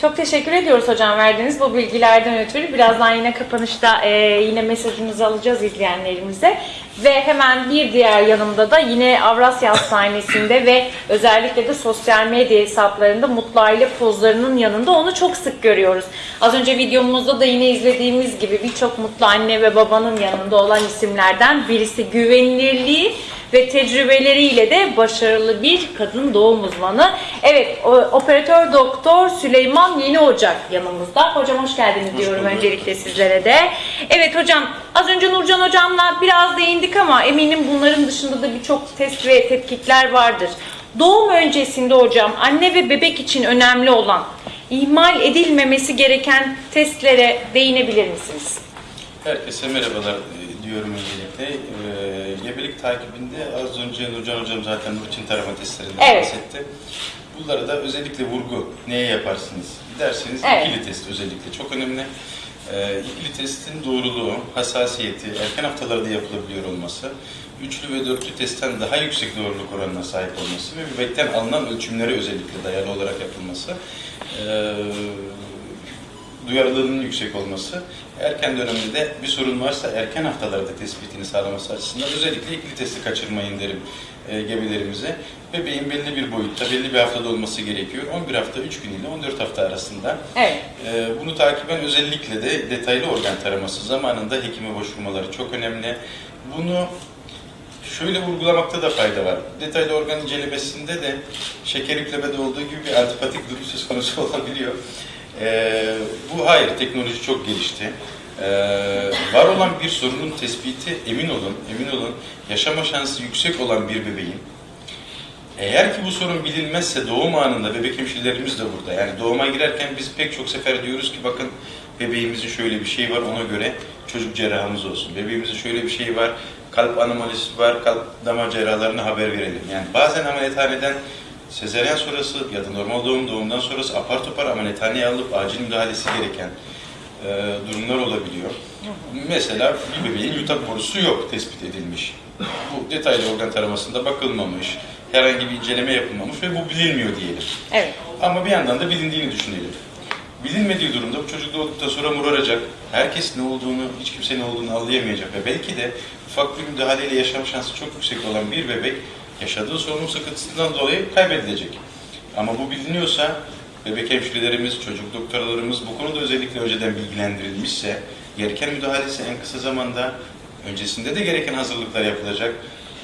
Çok teşekkür ediyoruz hocam verdiğiniz bu bilgilerden ötürü. Birazdan yine kapanışta e, yine mesajınızı alacağız izleyenlerimize. Ve hemen bir diğer yanımda da yine Avrasya Hastanesi'nde ve özellikle de sosyal medya hesaplarında mutlu aile pozlarının yanında onu çok sık görüyoruz. Az önce videomuzda da yine izlediğimiz gibi birçok mutlu anne ve babanın yanında olan isimlerden birisi güvenilirliği ve tecrübeleriyle de başarılı bir kadın doğum uzmanı. Evet, operatör doktor Süleyman Yeni Ocak yanımızda. Hocam hoş geldiniz diyorum bulduk. öncelikle sizlere de. Evet hocam, az önce Nurcan hocamla biraz değindik ama eminim bunların dışında da birçok test ve tetkikler vardır. Doğum öncesinde hocam anne ve bebek için önemli olan ihmal edilmemesi gereken testlere değinebilir misiniz? Herkese merhabalar diyorum öncelikle. Ee, gebelik takibinde az önce Nurcan Hocam zaten rutin tarama testlerinden Evet. bahsetti. Bunlara da özellikle vurgu neye yaparsınız derseniz Evet. ikili test özellikle çok önemli. Ee, ikili testin doğruluğu, hassasiyeti, erken haftalarda yapılabiliyor olması, üçlü ve dörtlü testten daha yüksek doğruluk oranına sahip olması ve bebekten alınan ölçümlere özellikle dayalı olarak yapılması, ee, duyarlılığının yüksek olması, erken dönemde de bir sorun varsa erken haftalarda tespitini sağlaması açısından özellikle ikili testi kaçırmayın derim e, gebelerimize. Bebeğin belli bir boyutta, belli bir haftada olması gerekiyor. 11 hafta 3 gün ile 14 hafta arasında. Evet. E, bunu takiben özellikle de detaylı organ taraması zamanında hekime başvurmaları çok önemli. Bunu şöyle vurgulamakta da fayda var. Detaylı organ incelemesinde de şeker yüklemede olduğu gibi bir antipatik durum söz konusu olabiliyor. Ee, bu hayır, teknoloji çok gelişti. Ee, var olan bir sorunun tespiti emin olun, emin olun yaşama şansı yüksek olan bir bebeğin eğer ki bu sorun bilinmezse doğum anında bebek hemşirelerimiz de burada. Yani doğuma girerken biz pek çok sefer diyoruz ki bakın bebeğimizin şöyle bir şey var ona göre çocuk cerrahımız olsun. Bebeğimizin şöyle bir şey var, kalp anomalisi var, kalp damar cerrahlarına haber verelim. Yani bazen ameliyathaneden sezeryan sonrası ya da normal doğum doğumdan sonrası apar topar ameliyathaneye alıp acil müdahalesi gereken e, durumlar olabiliyor. Mesela bir bebeğin yutak borusu yok tespit edilmiş. Bu detaylı organ taramasında bakılmamış, herhangi bir inceleme yapılmamış ve bu bilinmiyor diyelim. Evet. Ama bir yandan da bilindiğini düşünelim. Bilinmediği durumda bu çocuk doğduktan sonra moraracak, herkes ne olduğunu, hiç kimse ne olduğunu anlayamayacak ve belki de ufak bir müdahaleyle yaşam şansı çok yüksek olan bir bebek yaşadığı solunum sıkıntısından dolayı kaybedilecek. Ama bu biliniyorsa bebek hemşirelerimiz, çocuk doktorlarımız bu konuda özellikle önceden bilgilendirilmişse gereken müdahalesi en kısa zamanda öncesinde de gereken hazırlıklar yapılacak.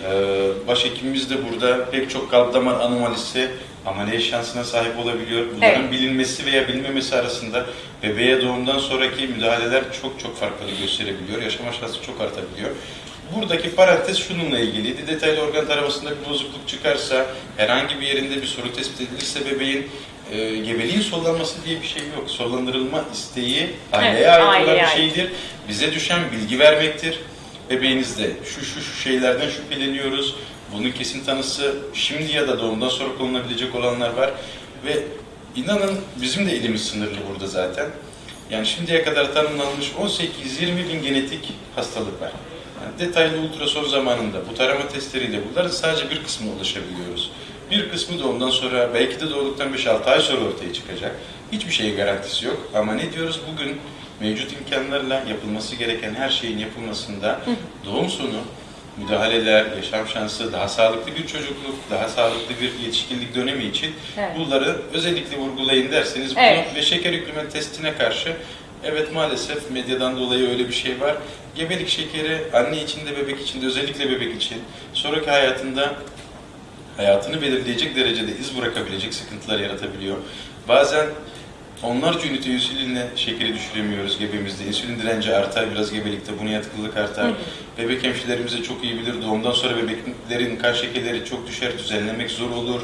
Ee, Başhekimimiz de burada pek çok kalp damar anomalisi ameliyat şansına sahip olabiliyor. Bunların Evet. bilinmesi veya bilinmemesi arasında bebeğe doğumdan sonraki müdahaleler çok çok farklılık gösterebiliyor. Yaşama şansı çok artabiliyor. Buradaki parantez şununla ilgiliydi. Detaylı organ taramasında bir bozukluk çıkarsa, herhangi bir yerinde bir sorun tespit edilirse bebeğin e, gebeliğin sollanması diye bir şey yok. Sollandırılma isteği aileye Evet, ait olan bir şeydir. Bize düşen bilgi vermektir. Bebeğinizde şu şu şu şeylerden şüpheleniyoruz. Bunun kesin tanısı şimdi ya da doğumdan sonra konulabilecek olanlar var. Ve inanın bizim de elimiz sınırlı burada zaten. Yani şimdiye kadar tanımlanmış 18-20 bin genetik hastalık var. Yani detaylı ultrason zamanında bu tarama testleriyle bunların sadece bir kısmına ulaşabiliyoruz. Bir kısmı doğumdan sonra belki de doğduktan 5-6 ay sonra ortaya çıkacak. Hiçbir şeyin garantisi yok. Ama ne diyoruz bugün mevcut imkanlarla yapılması gereken her şeyin yapılmasında doğum sonu müdahaleler, yaşam şansı, daha sağlıklı bir çocukluk, daha sağlıklı bir yetişkinlik dönemi için Evet. bunları özellikle vurgulayın derseniz Evet. bunu ve şeker yükleme testine karşı evet maalesef medyadan dolayı öyle bir şey var. Gebelik şekeri anne için de bebek için de özellikle bebek için sonraki hayatında hayatını belirleyecek derecede iz bırakabilecek sıkıntılar yaratabiliyor. Bazen onlarca ünite insülinle şekeri düşüremiyoruz gebemizde. İnsülin direnci artar biraz gebelikte, buna yatkınlık artar. Bebek hemşirelerimiz de çok iyi bilir. Doğumdan sonra bebeklerin kan şekerleri çok düşer, düzenlemek zor olur.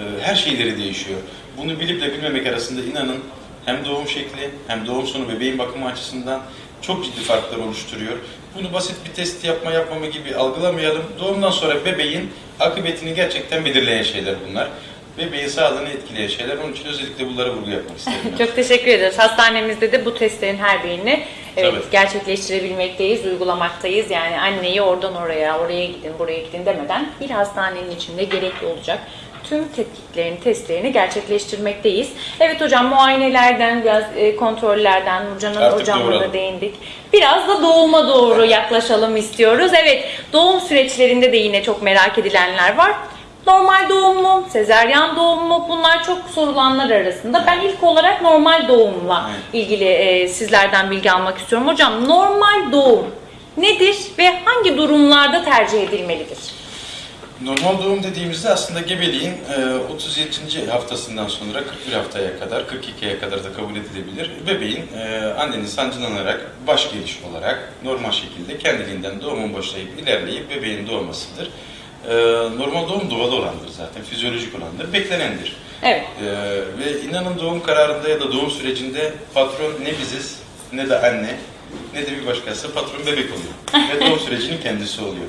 Ee, Her şeyleri değişiyor. Bunu bilip de bilmemek arasında inanın hem doğum şekli hem doğum sonu bebeğin bakımı açısından çok ciddi farklar oluşturuyor. Bunu basit bir test yapma yapmama gibi algılamayalım. Doğumdan sonra bebeğin akıbetini gerçekten belirleyen şeyler bunlar. Bebeğin sağlığını etkileyen şeyler. Onun için özellikle bunlara vurgu yapmak isterim. ben. Çok teşekkür ederiz. Hastanemizde de bu testlerin her birini evet, Tabii. gerçekleştirebilmekteyiz, uygulamaktayız. Yani anneyi oradan oraya, oraya gidin, buraya gidin demeden bir hastanenin içinde gerekli olacak tüm tetkiklerini, testlerini gerçekleştirmekteyiz. Evet hocam muayenelerden, biraz e, kontrollerden, Nurcan Artık hocamla da değindik. Biraz da doğuma doğru yaklaşalım istiyoruz. Evet doğum süreçlerinde de yine çok merak edilenler var. Normal doğum mu, sezeryan doğum mu? Bunlar çok sorulanlar arasında. Ben ilk olarak normal doğumla ilgili e, sizlerden bilgi almak istiyorum. Hocam normal doğum nedir ve hangi durumlarda tercih edilmelidir? Normal doğum dediğimizde aslında gebeliğin e, 37. haftasından sonra 41 haftaya kadar, 42'ye kadar da kabul edilebilir. Bebeğin e, annenin sancılanarak, baş geliş olarak normal şekilde kendiliğinden doğumun başlayıp ilerleyip bebeğin doğmasıdır. E, Normal doğum doğal olandır zaten, fizyolojik olandır, beklenendir. Evet. E, Ve inanın doğum kararında ya da doğum sürecinde patron ne biziz ne de anne ne de bir başkası patron bebek oluyor. Ve doğum sürecinin kendisi oluyor.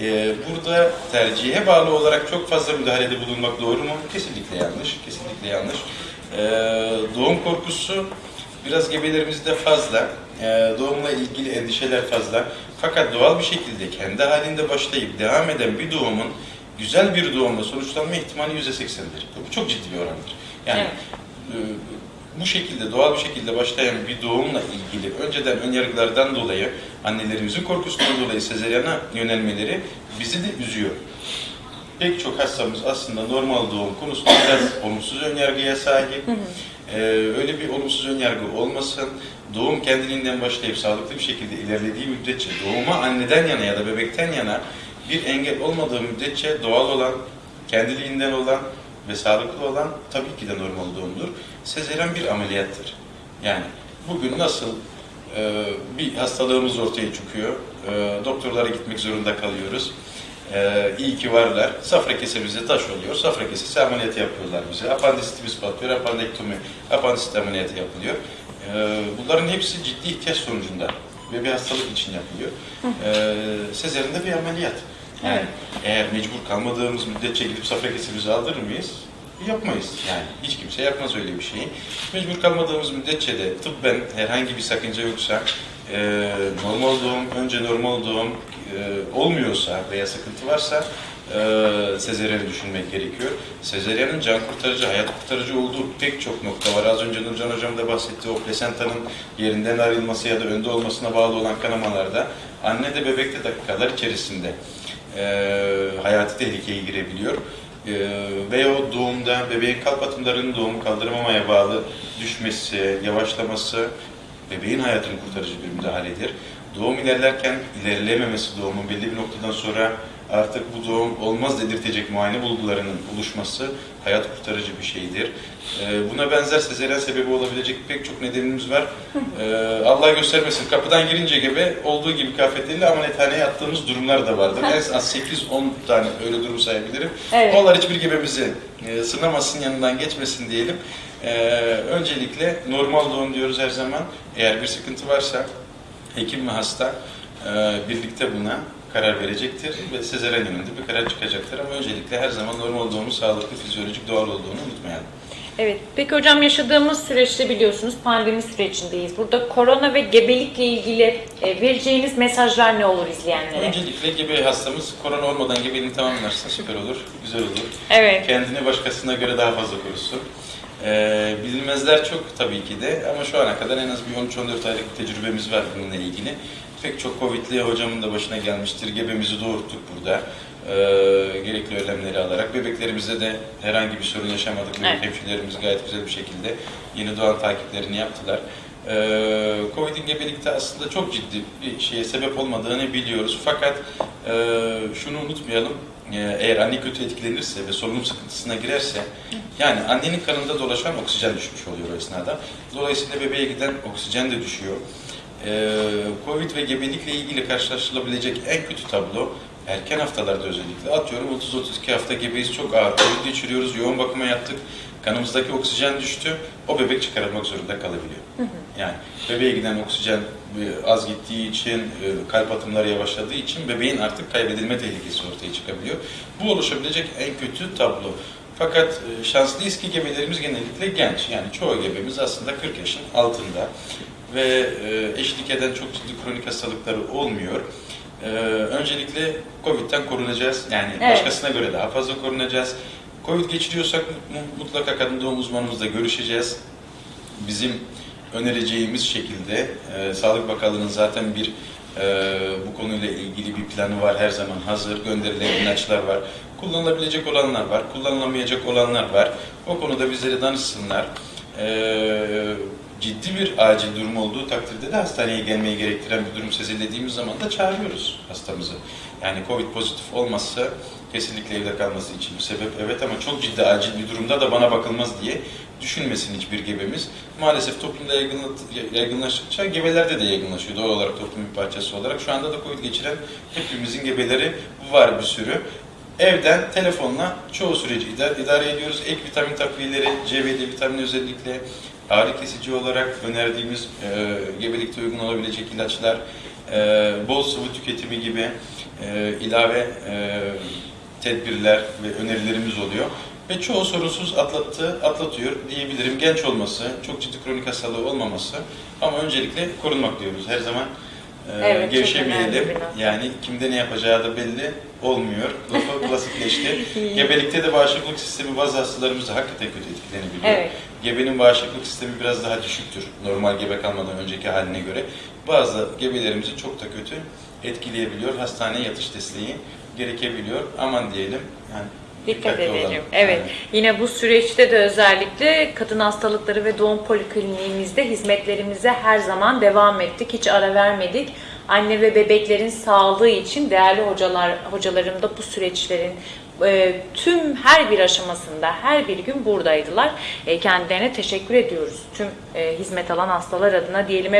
Ee, burada tercihe bağlı olarak çok fazla müdahalede bulunmak doğru mu? Kesinlikle yanlış. Kesinlikle yanlış. Ee, doğum korkusu biraz gebelerimizde fazla. Ee, doğumla ilgili endişeler fazla. Fakat doğal bir şekilde kendi halinde başlayıp devam eden bir doğumun güzel bir doğumla sonuçlanma ihtimali %80'dir. Bu çok ciddi bir orandır. Yani e, bu şekilde doğal bir şekilde başlayan bir doğumla ilgili önceden önyargılardan dolayı annelerimizin korkusundan dolayı sezeryana yönelmeleri bizi de üzüyor. Pek çok hastamız aslında normal doğum konusunda biraz olumsuz önyargıya sahip. Ee, öyle bir olumsuz önyargı olmasın. Doğum kendiliğinden başlayıp sağlıklı bir şekilde ilerlediği müddetçe doğuma anneden yana ya da bebekten yana bir engel olmadığı müddetçe doğal olan, kendiliğinden olan ve sağlıklı olan tabii ki de normal doğumdur. Sezeryan bir ameliyattır. Yani bugün nasıl e, bir hastalığımız ortaya çıkıyor, e, doktorlara gitmek zorunda kalıyoruz. E, iyi ki varlar. Safra kesemize taş oluyor. Safra kesesi ameliyatı yapıyorlar bize. Apandisitimiz patlıyor. Apandektomi, apandisit ameliyatı yapılıyor. E, bunların hepsi ciddi ihtiyaç sonucunda ve bir hastalık için yapılıyor. E, sezeryan da bir ameliyat. Yani Evet. eğer mecbur kalmadığımız müddetçe gidip safra kesemizi aldırır mıyız? Yapmayız. Yani hiç kimse yapmaz öyle bir şeyi. Mecbur kalmadığımız müddetçe de tıbben herhangi bir sakınca yoksa, e, normal doğum, önce normal doğum e, olmuyorsa veya sıkıntı varsa e, sezeryanı düşünmek gerekiyor. Sezeryanın can kurtarıcı, hayat kurtarıcı olduğu pek çok nokta var. Az önce Nurcan Hocam da bahsetti. O plasentanın yerinden ayrılması ya da önde olmasına bağlı olan kanamalarda anne de bebek de dakikalar içerisinde e, hayati tehlikeye girebiliyor. E, ve o doğumda bebeğin kalp atımlarının doğumu kaldırmamaya bağlı düşmesi, yavaşlaması bebeğin hayatını kurtarıcı bir müdahaledir. Doğum ilerlerken ilerleyememesi doğumun belli bir noktadan sonra artık bu doğum olmaz dedirtecek muayene bulgularının oluşması hayat kurtarıcı bir şeydir. E, buna benzer sezeryan sebebi olabilecek pek çok nedenimiz var. E, Allah göstermesin kapıdan girince gibi olduğu gibi kıyafetleriyle ameliyathaneye yattığımız durumlar da vardır. en az 8-10 tane öyle durum sayabilirim. Evet. Onlar hiçbir gebemizi e, sınamasın, yanından geçmesin diyelim. E, öncelikle normal doğum diyoruz her zaman. Eğer bir sıkıntı varsa hekim ve hasta e, birlikte buna karar verecektir ve sezaryen yönünde bir karar çıkacaktır. Ama öncelikle her zaman normal doğumun sağlıklı, fizyolojik, doğal olduğunu unutmayalım. Evet. Peki hocam yaşadığımız süreçte biliyorsunuz pandemi sürecindeyiz. Burada korona ve gebelikle ilgili e, vereceğiniz mesajlar ne olur izleyenlere? Öncelikle gebe hastamız korona olmadan gebeliğini tamamlarsa süper olur, güzel olur. Evet. Kendini başkasına göre daha fazla korusun. Ee, bilinmezler çok tabii ki de ama şu ana kadar en az bir 13-14 aylık tecrübemiz var bununla ilgili. Pek çok Covid'li hocamın da başına gelmiştir. Gebemizi doğurttuk burada. Ee, gerekli önlemleri alarak. Bebeklerimizde de herhangi bir sorun yaşamadık. Bebek Evet. hemşirelerimiz gayet güzel bir şekilde yeni doğan takiplerini yaptılar. Ee, Covid'in gebelikte aslında çok ciddi bir şeye sebep olmadığını biliyoruz. Fakat e, şunu unutmayalım. Ee, Eğer anne kötü etkilenirse ve solunum sıkıntısına girerse, yani annenin kanında dolaşan oksijen düşmüş oluyor o esnada. Dolayısıyla bebeğe giden oksijen de düşüyor. Ee, Covid ve gebelikle ilgili karşılaşılabilecek en kötü tablo erken haftalarda özellikle atıyorum 30-32 hafta gebeyiz çok ağır Covid geçiriyoruz, yoğun bakıma yattık, kanımızdaki oksijen düştü, o bebek çıkarılmak zorunda kalabiliyor. Yani bebeğe giden oksijen e, az gittiği için, e, kalp atımları yavaşladığı için bebeğin artık kaybedilme tehlikesi ortaya çıkabiliyor. Bu oluşabilecek en kötü tablo. Fakat e, şanslıyız ki gebelerimiz genellikle genç. Yani çoğu gebemiz aslında 40 yaşın altında ve e, eşlik eden çok ciddi kronik hastalıkları olmuyor. E, öncelikle Covid'den korunacağız. Yani Evet. başkasına göre daha fazla korunacağız. Covid geçiriyorsak mu- mutlaka kadın doğum uzmanımızla görüşeceğiz. Bizim önereceğimiz şekilde e, Sağlık Bakanlığı'nın zaten bir e, bu konuyla ilgili bir planı var her zaman hazır. Gönderilen ilaçlar var. Kullanılabilecek olanlar var. Kullanılamayacak olanlar var. O konuda bizlere danışsınlar. E, ciddi bir acil durum olduğu takdirde de hastaneye gelmeyi gerektiren bir durum sezilediğimiz zaman da çağırıyoruz hastamızı. Yani Covid pozitif olmazsa kesinlikle evde kalması için bir sebep evet ama çok ciddi acil bir durumda da bana bakılmaz diye düşünmesin hiçbir gebemiz. Maalesef toplumda yaygınla- yaygınlaştıkça gebelerde de yaygınlaşıyor doğal olarak toplum bir parçası olarak. Şu anda da Covid geçiren hepimizin gebeleri var bir sürü. Evden telefonla çoğu süreci idare, ediyoruz. Ek vitamin takviyeleri, C ve D vitamini özellikle ağrı kesici olarak önerdiğimiz e, gebelikte uygun olabilecek ilaçlar, e, bol sıvı tüketimi gibi e, ilave e, tedbirler ve önerilerimiz oluyor. Ve çoğu sorunsuz atlattı, atlatıyor diyebilirim. Genç olması, çok ciddi kronik hastalığı olmaması ama öncelikle korunmak diyoruz. Her zaman e, Evet, gevşemeyelim. Yani kimde ne yapacağı da belli olmuyor. Lafı klasikleşti. Gebelikte de bağışıklık sistemi bazı hastalarımızda hakikaten kötü etkilenebiliyor. Evet. Gebenin bağışıklık sistemi biraz daha düşüktür normal gebe kalmadan önceki haline göre. Bazı gebelerimizi çok da kötü etkileyebiliyor. Hastaneye yatış desteği gerekebiliyor. Aman diyelim. Yani Dikkat edelim. olalım. Evet. Yani. Yine bu süreçte de özellikle kadın hastalıkları ve doğum polikliniğimizde hizmetlerimize her zaman devam ettik. Hiç ara vermedik. Anne ve bebeklerin sağlığı için değerli hocalar hocalarım da bu süreçlerin e, tüm her bir aşamasında her bir gün buradaydılar. E, kendilerine teşekkür ediyoruz. Tüm e, hizmet alan hastalar adına diyelim.